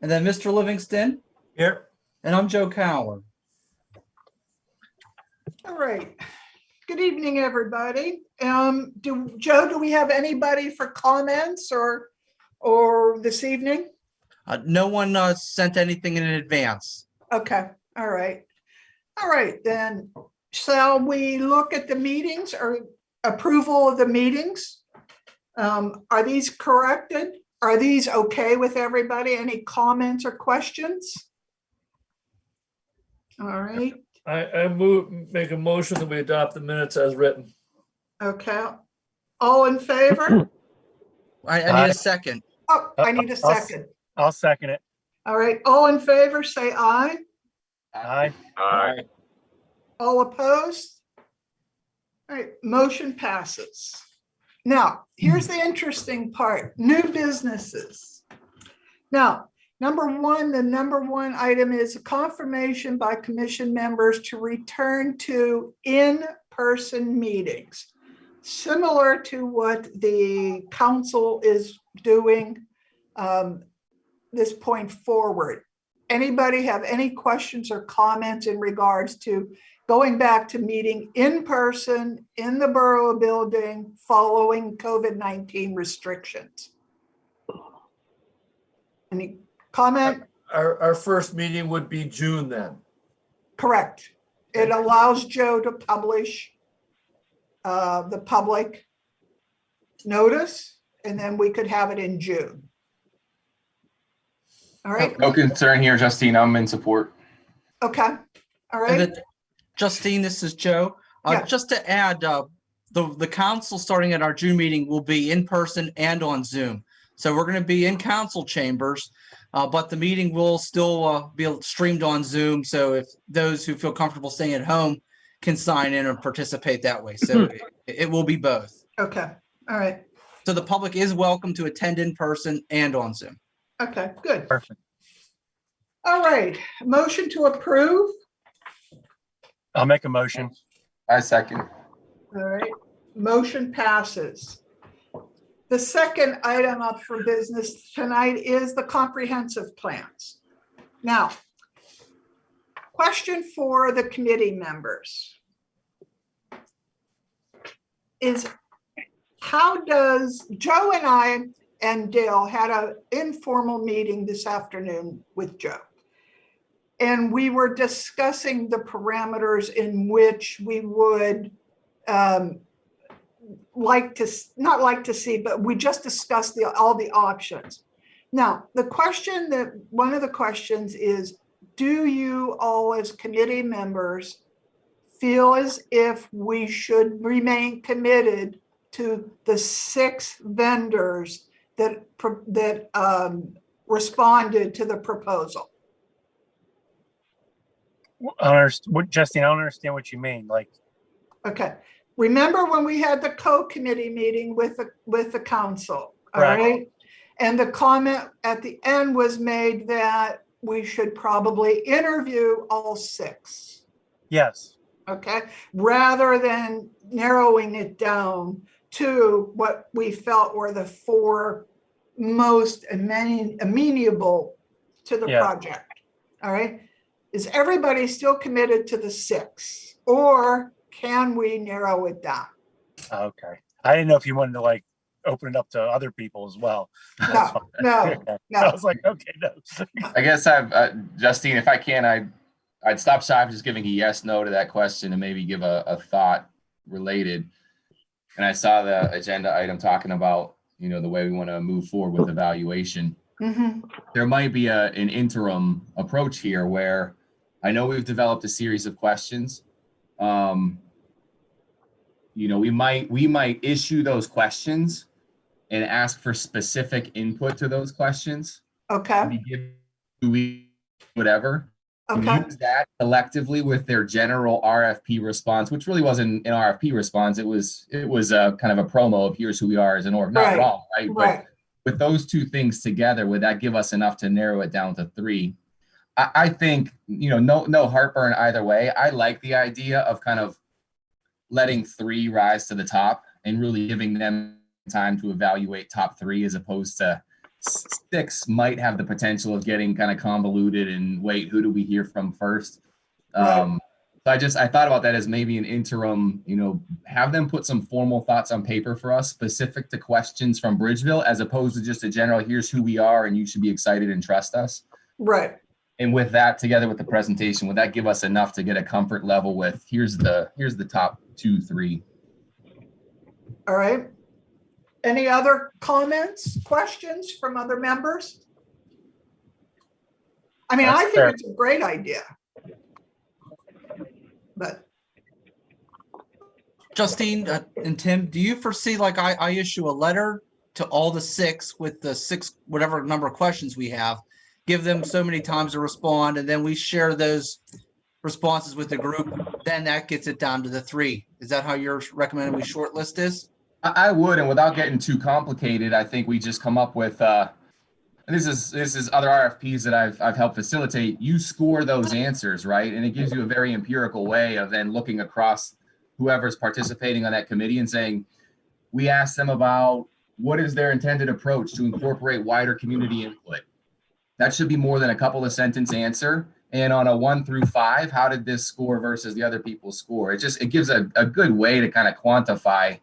And then Mr. Livingston, Here. and I'm Joe Cowler. All right. Good evening, everybody. Um, do, Joe, do we have anybody for comments or, or this evening? Uh, no one uh, sent anything in advance. Okay, all right. All right, then, shall we look at the meetings or approval of the meetings? Um, are these corrected? Are these okay with everybody? Any comments or questions? All right, I, I move, make a motion that we adopt the minutes as written. okay. All in favor? I, I need Aye. a second. Oh, I need a I'll s- second. I'll second it. All right, all in favor, say aye. aye. Aye. All opposed? All right, motion passes. Now, here's the interesting part, new businesses. Now, number one, the number one item is a confirmation by commission members to return to in-person meetings. Similar to what the council is doing um, this point forward. Anybody have any questions or comments in regards to going back to meeting in person in the borough building following COVID-19 restrictions. Any comment? Our, our first meeting would be June then. Correct. It allows Joe to publish uh, the public notice, and then we could have it in June. All right, No concern here, Justine. I'm in support. okay, All right. Then, Justine, this is Joe. Uh, Yeah. Just to add, uh, the, the council starting at our June meeting will be in person and on Zoom. So we're going to be in council chambers, uh, but the meeting will still uh, be streamed on Zoom. So if those who feel comfortable staying at home can sign in and participate that way. So it, it will be both. okay, all right, So the public is welcome to attend in person and on Zoom. Okay, good. Perfect. All right, motion to approve. I'll make a motion. I second. All right, motion passes. The second item up for business tonight is the comprehensive plans. Now, question for the committee members is how does, Joe and I and Dale had an informal meeting this afternoon with Joe. And we were discussing the parameters in which we would um, like to, not like to see, but we just discussed the, all the options. Now, the question that, one of the questions is, do you all as committee members feel as if we should remain committed to the six vendors that, that um, responded to the proposal? I what, Justine, I don't understand what you mean. Like, Okay, remember when we had the co-committee meeting with the, with the council, all Right. right? And the comment at the end was made that we should probably interview all six, yes, okay? Rather than narrowing it down to what we felt were the four most ameni- amenable to the Yeah. project, all right? Is everybody still committed to the six? Or can we narrow it down? okay. I didn't know if you wanted to like open it up to other people as well. That's fine. no, I was like, okay, no. I guess I've, uh, Justine, if I can, I, I'd stop shy of just giving a yes, no to that question and maybe give a, a thought related. And I saw the agenda item talking about, you know, the way we want to move forward with evaluation. Mhm. There might be a, an interim approach here where I know we've developed a series of questions. Um, you know, we might, we might issue those questions and ask for specific input to those questions. Okay, We give, whatever. Okay, Use that collectively with their general RFP response, which really wasn't an RFP response. It was, it was a kind of a promo of here's who we are as an org, not Right, at all, right? But with those two things together, would that give us enough to narrow it down to three? I, I think, you know, no, no heartburn either way. I like the idea of kind of letting three rise to the top and really giving them time to evaluate top three as opposed to six might have the potential of getting kind of convoluted and wait, who do we hear from first? Right. Um, so I just, I thought about that as maybe an interim, you know, have them put some formal thoughts on paper for us, specific to questions from Bridgeville, as opposed to just a general, here's who we are and you should be excited and trust us. Right. And with that, together with the presentation, would that give us enough to get a comfort level with, here's the, here's the top two, three? All right. Any other comments, questions from other members? I mean, I think fair. it's a great idea. But, Justine uh, and Tim, do you foresee like I, I issue a letter to all the six with the six, whatever number of questions we have? Give them so many times to respond and then we share those responses with the group. Then that gets it down to the three. Is that how you're recommending we shortlist this? I, would, and without getting too complicated, I think we just come up with, uh, this is, this is other RFPs that I've, I've helped facilitate. You score those answers, right? And it gives you a very empirical way of then looking across whoever's participating on that committee and saying, we asked them about what is their intended approach to incorporate wider community input? That should be more than a couple of sentence answer. And on a one through five, how did this score versus the other people's score? It just, it gives a, a good way to kind of quantify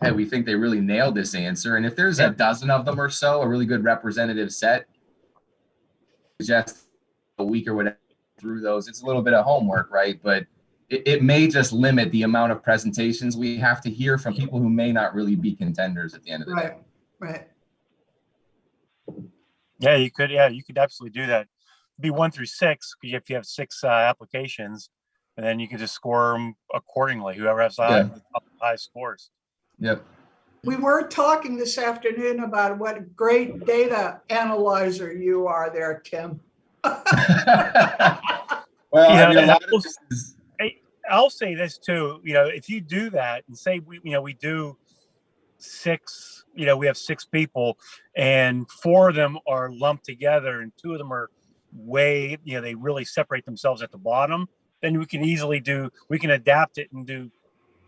hey, we think they really nailed this answer. And if there's a dozen of them or so, a really good representative set, just a week or whatever through those, it's a little bit of homework, right? But it, it may just limit the amount of presentations we have to hear from people who may not really be contenders at the end of the day. right, right. Yeah, you could, yeah, you could absolutely do that. Be one through six, if you have six uh, applications, and then you can just score them accordingly, whoever has the high- top high scores. Yep. We were talking this afternoon about what a great data analyzer you are there, Tim. well, Yeah, I mean, a and lot I of will- I'll say this too, you know, if you do that and say we, you know, we do six, you know, we have six people and four of them are lumped together and two of them are way, you know, they really separate themselves at the bottom, then we can easily do, we can adapt it and do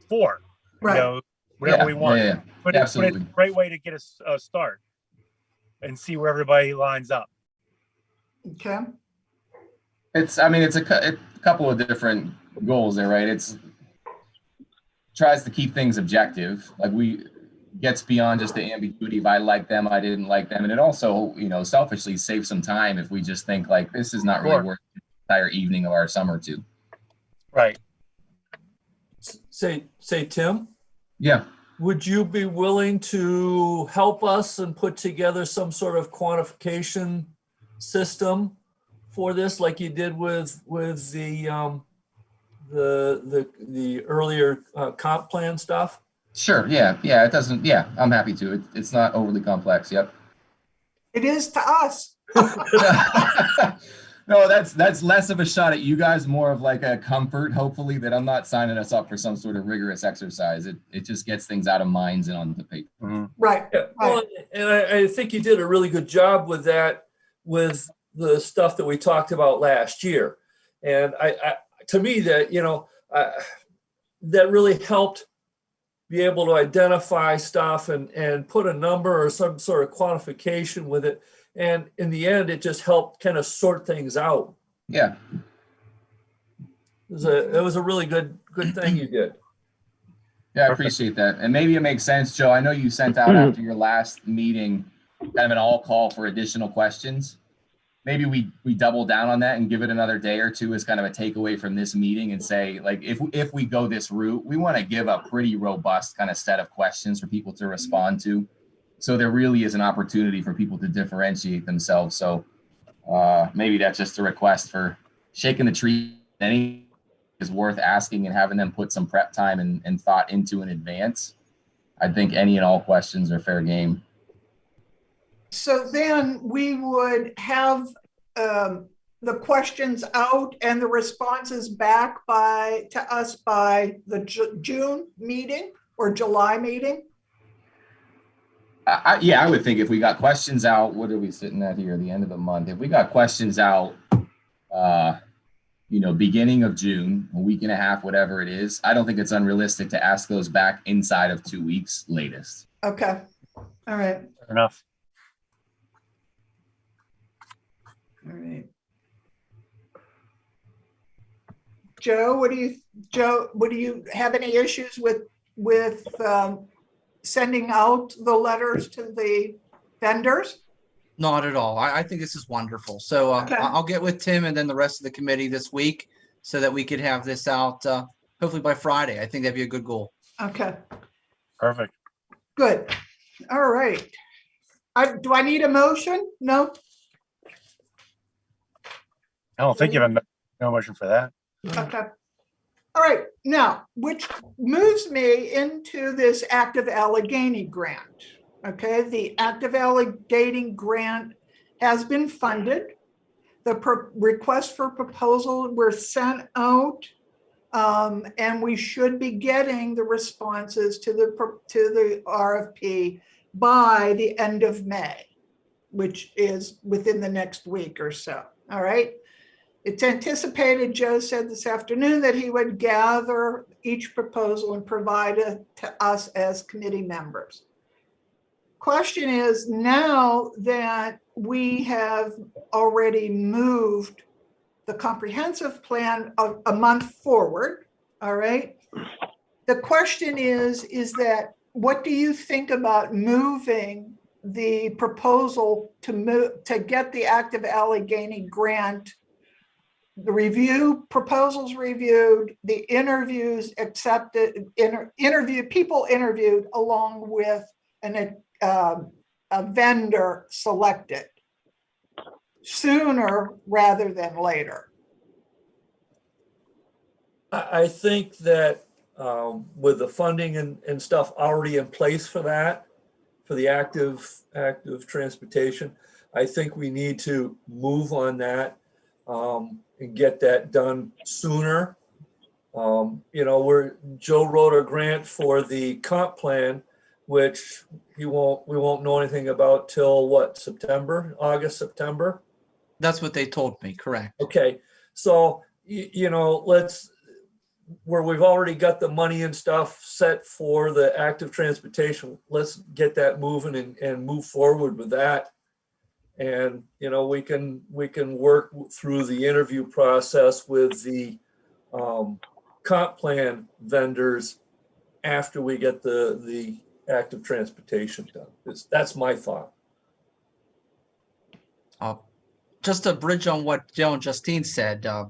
four, you Right, know, whatever yeah, we want. yeah, yeah. But it's, but it's a great way to get us a start and see where everybody lines up. okay, It's, I mean, it's a, a couple of different goals there, right? It's tries to keep things objective, like we gets beyond just the ambiguity of I like them, I didn't like them, and it also, you know, selfishly saves some time if we just think like this is not really Sure. worth the entire evening of our summer to. Right. Say, say, Tim, Yeah, would you be willing to help us and put together some sort of quantification system for this, like you did with, with the, um, the, the, the earlier uh, comp plan stuff? sure, yeah, yeah. It doesn't, yeah, I'm happy to. It, it's not overly complex. Yep. it is to us. no, that's that's less of a shot at you guys, more of like a comfort, hopefully, that I'm not signing us up for some sort of rigorous exercise. It it just gets things out of minds and onto paper. Mhm. Right, Yeah, well, and I, I think you did a really good job with that, with the stuff that we talked about last year. And I, I, to me, that, you know, uh, that really helped be able to identify stuff and, and put a number or some sort of quantification with it. And in the end, it just helped kind of sort things out. Yeah, It was a, it was a really good, good thing you did. yeah, I appreciate that. And maybe it makes sense, Joe. I know you sent out mm-hmm. after your last meeting kind of an all call for additional questions. Maybe we we double down on that and give it another day or two as kind of a takeaway from this meeting and say like if if we go this route, we want to give a pretty robust kind of set of questions for people to respond to. So there really is an opportunity for people to differentiate themselves. So uh, maybe that's just a request for shaking the tree. Any is worth asking and having them put some prep time and, and thought into in advance. I think any and all questions are fair game. so then we would have um, the questions out and the responses back by, to us by the Ju- June meeting or July meeting? I, yeah, I would think if we got questions out, what are we sitting at here? The end of the month. If we got questions out, uh, you know, beginning of June, a week and a half, whatever it is, I don't think it's unrealistic to ask those back inside of two weeks latest. Okay. All right. Fair enough. All right. Joe, what do you, Joe, what do you have any issues with, with, um, sending out the letters to the vendors? Not at all. I, I think this is wonderful. So uh, Okay. I- I'll get with Tim and then the rest of the committee this week so that we could have this out uh, hopefully by Friday. I think that'd be a good goal. Okay, Perfect. good. All right. I, do I need a motion? No? I don't think you have a no motion for that. Okay. All right, now, which moves me into this active Allegheny grant. Okay, the active Allegheny grant has been funded. The request for proposal were sent out. um, and we should be getting the responses to the, to the RFP by the end of May, which is within the next week or so, all right? It's anticipated, Joe said this afternoon, that he would gather each proposal and provide it to us as committee members. Question is, now that we have already moved the comprehensive plan a, a month forward, all right? The question is, is that, what do you think about moving the proposal to move, to get the active Allegheny grant the review, proposals reviewed, the interviews accepted, inter, interview, people interviewed along with an, um, a vendor selected sooner rather than later. I, I think that um, with the funding and, and stuff already in place for that, for the active, active transportation, I think we need to move on that um, and get that done sooner. Um, you know, we're, Joe wrote a grant for the comp plan, which he won't, we won't know anything about till what, September, August, September? That's what they told me, correct? Okay, so, you, you know, let's, where we've already got the money and stuff set for the active transportation, let's get that moving and, and move forward with that. And, you know, we can, we can work through the interview process with the um, comp plan vendors after we get the, the active transportation done. That's, that's my thought. Uh, Just to bridge on what Joe and Justine said, uh,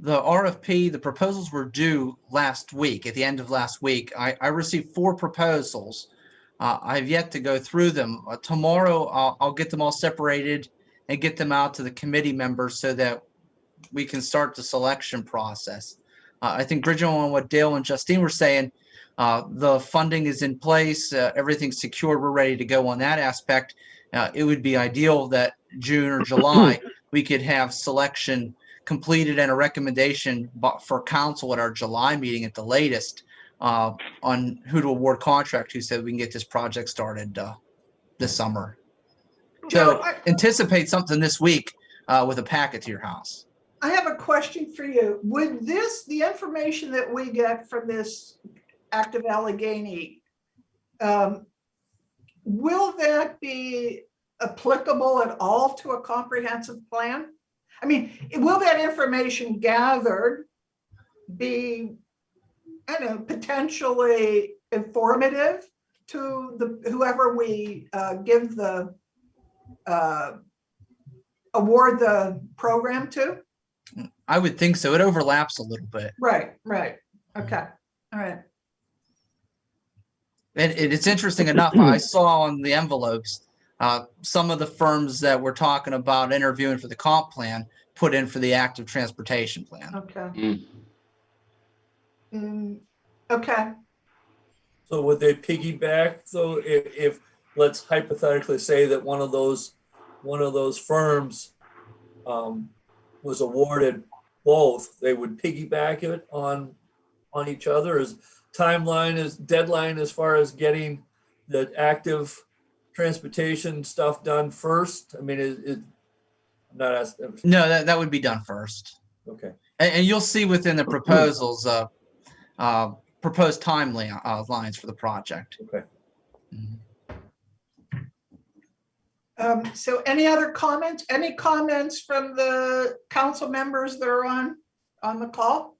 the RFP, the proposals were due last week, at the end of last week. I, I received four proposals. Uh, I've yet to go through them. Uh, Tomorrow, I'll, I'll get them all separated and get them out to the committee members so that we can start the selection process. Uh, I think bridging on what Dale and Justine were saying, uh, the funding is in place, uh, everything's secured, we're ready to go on that aspect. Uh, it would be ideal that June or July, we could have selection completed and a recommendation for council at our July meeting at the latest uh, on who to award contract to so we can get this project started uh, this summer. So I, anticipate something this week uh, with a packet to your house. I have a question for you. Would this, the information that we get from this active Allegheny, um, will that be applicable at all to a comprehensive plan? I mean, will that information gathered be, I don't know, potentially informative to the, whoever we uh, give the, uh, award the program to? I would think so. It overlaps a little bit. Right, right. Okay, all right. And it- it's interesting enough, I saw on the envelopes, uh, some of the firms that we're talking about interviewing for the comp plan put in for the active transportation plan. Okay. Mm. Mm, Okay, So would they piggyback, so if, if, let's hypothetically say that one of those, one of those firms um, was awarded both, they would piggyback it on, on each other as timeline is deadline as far as getting the active transportation stuff done first? I mean, is, is, I'm not asking, No, that, that would be done first. okay. And, and you'll see within the proposals, uh, uh, proposed timely uh, lines for the project. Okay. Mm-hmm. Um, so any other comments? Any comments from the council members that are on on the call?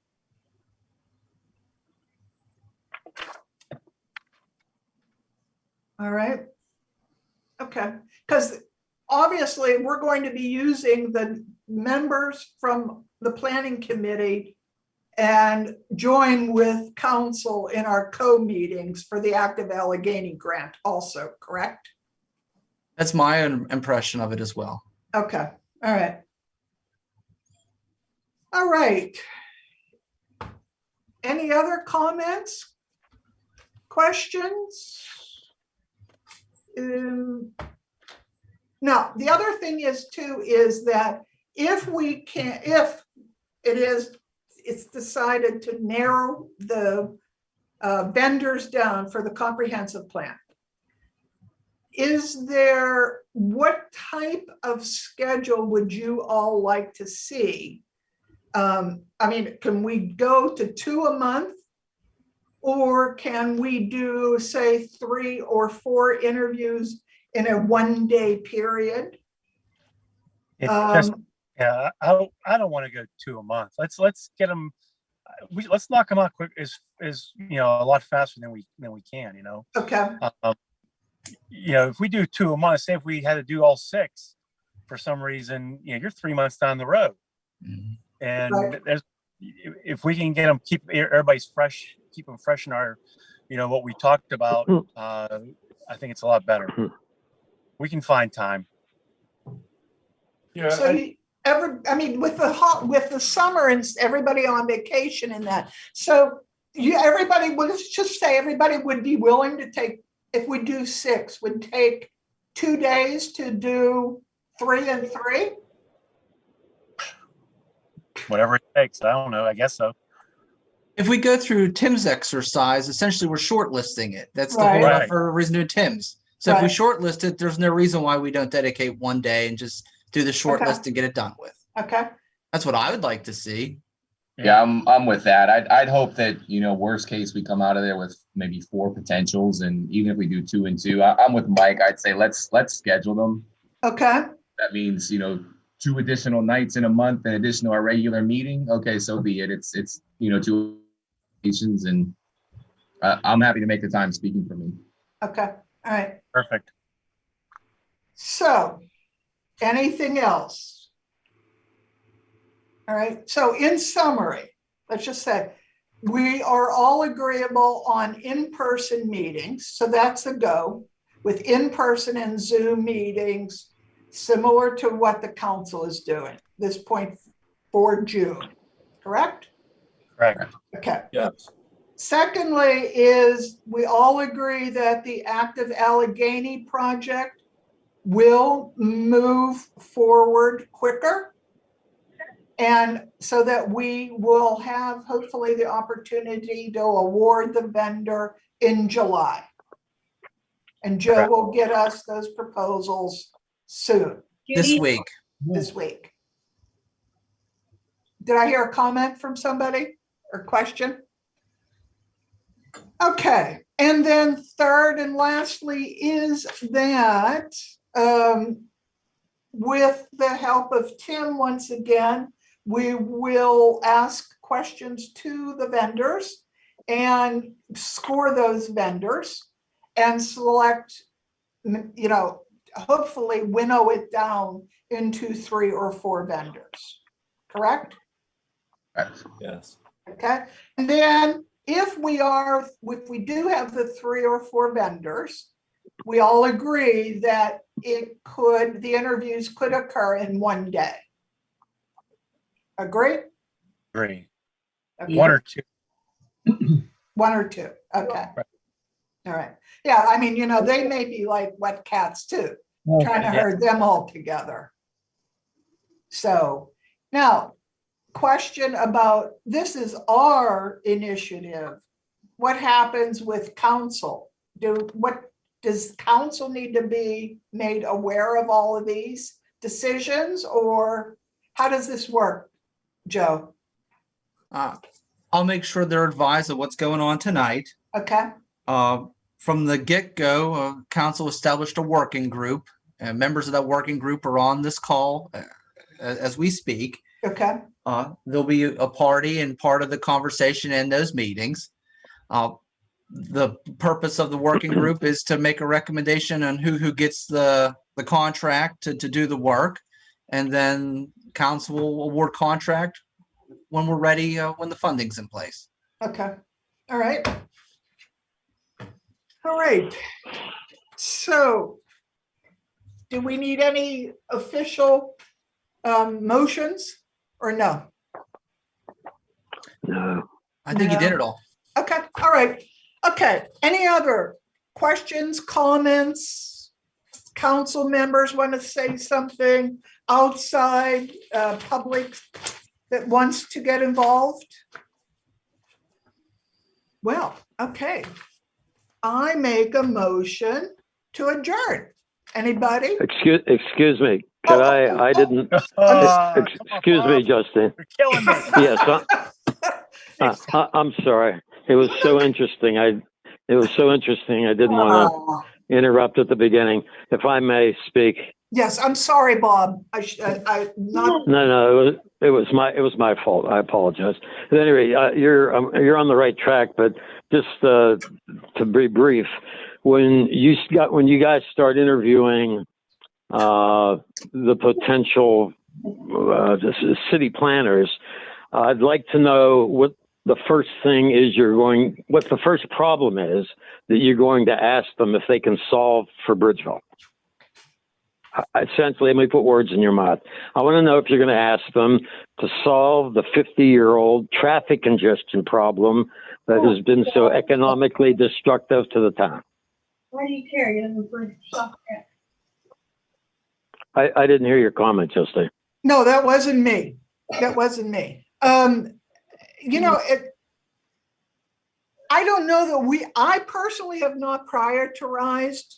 All right. Okay, because obviously we're going to be using the members from the planning committee and join with council in our co-meetings for the active Allegheny grant also, correct? That's my own impression of it as well. Okay, all right. All right. Any other comments? Questions? Um, Now, the other thing is too, is that if we can, if it is, it's decided to narrow the uh, vendors down for the comprehensive plan. Is there, what type of schedule would you all like to see? Um, I mean, can we go to two a month? Or can we do, say, three or four interviews in a one-day period? It just, Um, yeah, I don't, I don't want to go two a month. Let's, let's get them, we, let's knock them out quick, is, is, you know, a lot faster than we, than we can, you know? Okay, Um, You know, if we do two a month, say if we had to do all six, for some reason, you know, you're three months down the road. Mhm. And Right. there's, if- if we can get them, keep everybody's fresh, keep them fresh in our, you know, what we talked about, uh, I think it's a lot better. We can find time. Yeah, so I- you ever, I mean, with the hot, with the summer and everybody on vacation and that, so you, everybody, well, let's just say everybody would be willing to take, if we do six, would take two days to do three and three? whatever it takes. I don't know. I guess so. If we go through Tim's exercise, essentially we're shortlisting it. That's the Right. whole Right. for reason to Tim's. So if we shortlist it, there's no reason why we don't dedicate one day and just do the short Okay. list and get it done with. Okay, That's what I would like to see. Yeah, I'm, I'm with that. I'd, I'd hope that, you know, worst case, we come out of there with maybe four potentials and even if we do two and two, I, I'm with Mike. I'd say let's, let's schedule them. okay, That means, you know, two additional nights in a month in addition to our regular meeting. Okay, so be it. It's, it's, you know, two occasions and uh, I'm happy to make the time speaking for me. okay, all right. Perfect. So, anything else? All right, so in summary, let's just say, we are all agreeable on in-person meetings, so that's a go. With in-person and Zoom meetings, similar to what the council is doing, this point for June, correct? Correct. Okay. yes. Secondly is we all agree that the active Allegheny project will move forward quicker. And so that we will have hopefully the opportunity to award the vendor in July. And Joe Correct. will get us those proposals soon, This week. this week. Did I hear a comment from somebody or question? Okay, and then third and lastly is that um, with the help of Tim, once again, we will ask questions to the vendors and score those vendors and select, you know, hopefully winnow it down into three or four vendors. Correct? Correct. Yes. Okay, and then if we are, if we do have the three or four vendors, we all agree that it could, the interviews could occur in one day. Agree? Agree. Okay, One or two. One or two, okay. Right. All right, yeah, I mean, you know, they may be like wet cats too, trying to herd them all together. So now, question about, this is our initiative. What happens with council? Do, what, does council need to be made aware of all of these decisions or how does this work? Joe, Uh, I'll make sure they're advised of what's going on tonight. okay, Uh, From the get-go, uh, council established a working group. and Members of that working group are on this call uh, as we speak. okay, Uh, There'll be a party and part of the conversation in those meetings. The purpose of the working group is to make a recommendation on who, who gets the, the contract to, to do the work. And then council will award contract when we're ready, uh, when the funding's in place. Okay, all right. All right. So do we need any official um, motions or no? No. I think you did it all. Okay, all right. Okay, any other questions, comments? Council members want to say something outside, uh, public that wants to get involved? Well, okay. I make a motion to adjourn. Anybody? Excuse, excuse me. Could Oh, I, oh, I oh. didn't, Uh, ex- excuse me, Justin. You're killing me. Yes, I, I, I- I'm sorry. It was so interesting. I, it was so interesting. I didn't want to interrupt at the beginning. If I may speak. Yes, I'm sorry, Bob. I, sh- I, I, not, No, no, it was, it was my, it was my fault. I apologize. At any rate, uh, you're, um, you're on the right track, but just, uh, to be brief, when you got, when you guys start interviewing, uh, the potential, uh, city planners, I'd like to know what the first thing is you're going, what the first problem is that you're going to ask them if they can solve for Bridgeville. Essentially, let me put words in your mouth. I want to know if you're going to ask them to solve the 50 year old traffic congestion problem that has been so economically destructive to the town. Why do you care? You haven't been. I, I didn't hear your comment, Justin. no, that wasn't me. That wasn't me. Um, you know, it, I don't know that we, I personally have not prioritized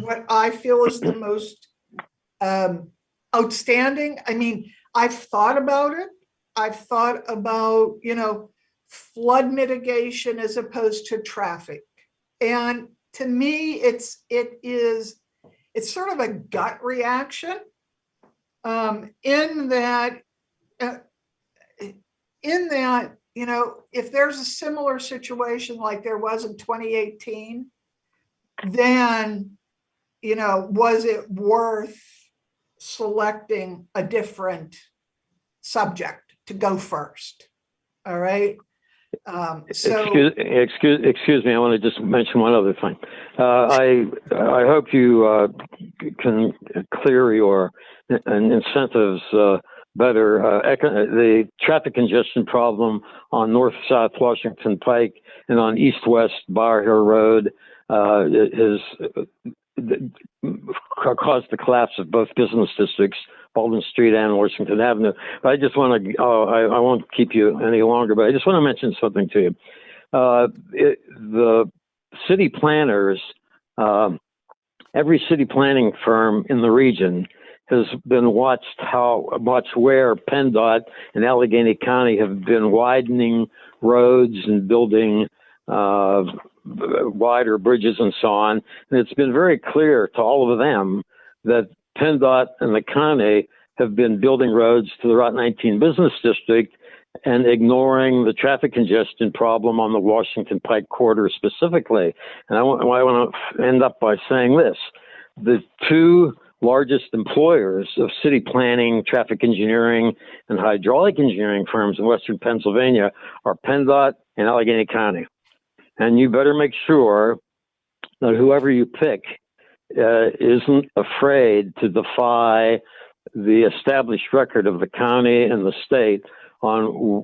what I feel is the most um, outstanding. I mean, I've thought about it. I've thought about, you know, flood mitigation as opposed to traffic. And to me, it's, it is, it's sort of a gut reaction. Um, in that, uh, in that, you know, if there's a similar situation like there was in 2018, then, you know, was it worth selecting a different subject to go first? All right. Um, so, Excuse, excuse, excuse me. I want to just mention one other thing. Uh, I, I hope you, uh, can clear your incentives, uh, better. Uh, the traffic congestion problem on north-south Washington Pike and on east-west Bower Hill Road, uh, is, uh, caused the collapse of both business districts, Baldwin Street and Washington Avenue. But I just want to, oh, I, I won't keep you any longer, but I just want to mention something to you. Uh, it, the city planners, um, every city planning firm in the region has been watched how much where PennDOT and Allegheny County have been widening roads and building uh, wider bridges and so on. And it's been very clear to all of them that PennDOT and the county have been building roads to the Route 19 business district and ignoring the traffic congestion problem on the Washington Pike corridor specifically. And I want, I want to end up by saying this. The two largest employers of city planning, traffic engineering, and hydraulic engineering firms in Western Pennsylvania are PennDOT and Allegheny County. And you better make sure that whoever you pick uh, isn't afraid to defy the established record of the county and the state on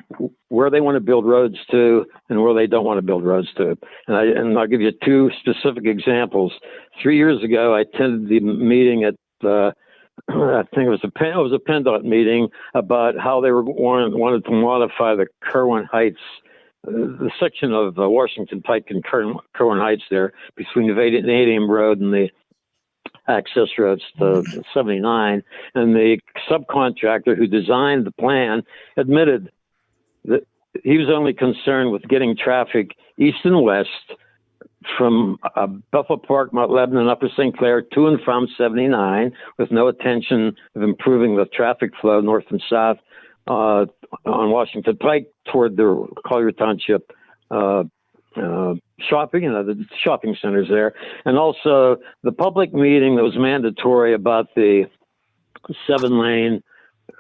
where they want to build roads to and where they don't want to build roads to. And, I, and I'll give you two specific examples. Three years ago, I attended the meeting at uh, I think it was a it was a PennDOT meeting about how they were wanted, wanted to modify the Kirwan Heights, the section of uh, Washington Pike and Kirwan, Kirwan Heights there between the Vanadium Road and the access roads to 79. And the subcontractor who designed the plan admitted that he was only concerned with getting traffic east and west from uh, Buffalo Park, Mount Lebanon, Upper St. Clair to and from 79 with no intention of improving the traffic flow north and south uh, on Washington Pike toward the Collier Township uh, uh, shopping, you know, the shopping centers there, and also the public meeting that was mandatory about the seven lane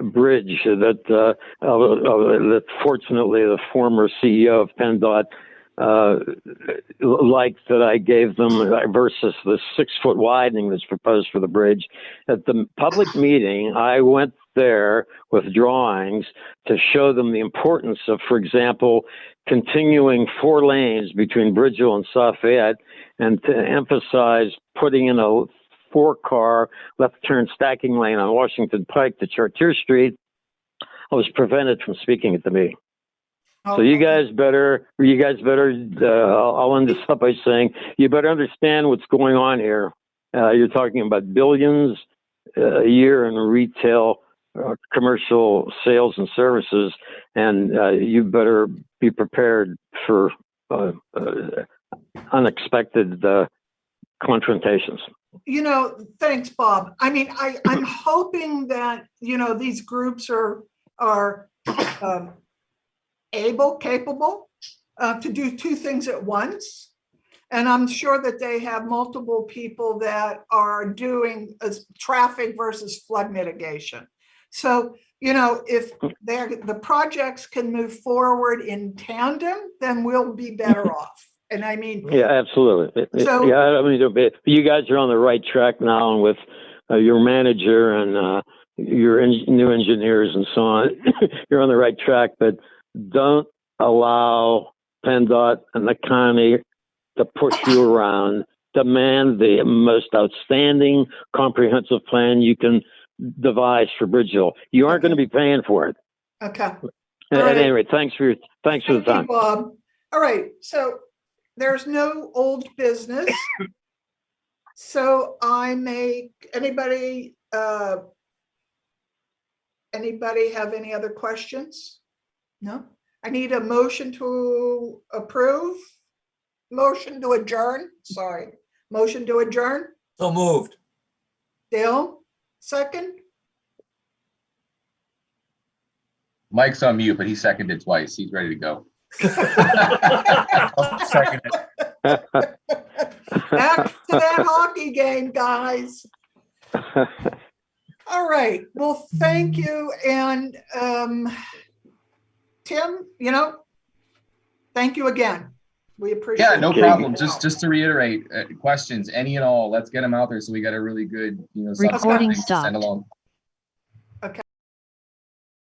bridge that uh, uh, uh, that fortunately the former CEO of PennDOT uh, liked that I gave them versus the six foot widening that's proposed for the bridge. At the public meeting, I went there with drawings to show them the importance of, for example, continuing four lanes between Bridgeville and Lafayette and to emphasize putting in a four car left turn stacking lane on Washington Pike to Chartier Street. I was prevented from speaking at the meeting. So you guys better, you guys better, uh, I'll end this up by saying, you better understand what's going on here. Uh, you're talking about billions uh, a year in retail, uh, commercial sales and services, and uh, you better be prepared for uh, uh, unexpected uh, confrontations. You know, thanks, Bob. I mean, I, I'm hoping that, you know, these groups are, are um, able, capable uh, to do two things at once. And I'm sure that they have multiple people that are doing as traffic versus flood mitigation. So, you know, if the projects can move forward in tandem, then we'll be better off. And I mean, Yeah, absolutely. So- yeah, I mean, you guys are on the right track now, and with uh, your manager and uh, your en- new engineers and so on, you're on the right track. But don't allow PennDOT and the county to push you around. Demand the most outstanding comprehensive plan you can devise for Bridgeville. You aren't going to be paying for it. okay. At, right. any rate, thanks for your thanks for the Thank you. Bob. All right, so there's no old business. So I make, anybody, uh, anybody have any other questions? No? I need a motion to approve? Motion to adjourn, sorry. Motion to adjourn? So moved. Dale, second? Mike's on mute, but he seconded twice. He's ready to go. I'll second it. Back to that hockey game, guys. All right, well, thank you, and um, Tim, you know, thank you again. We appreciate. Yeah, no your problem. help. Just, just to reiterate, uh, questions, any and all, let's get them out there so we got a really good, you know, Recording substance to stopped. send along.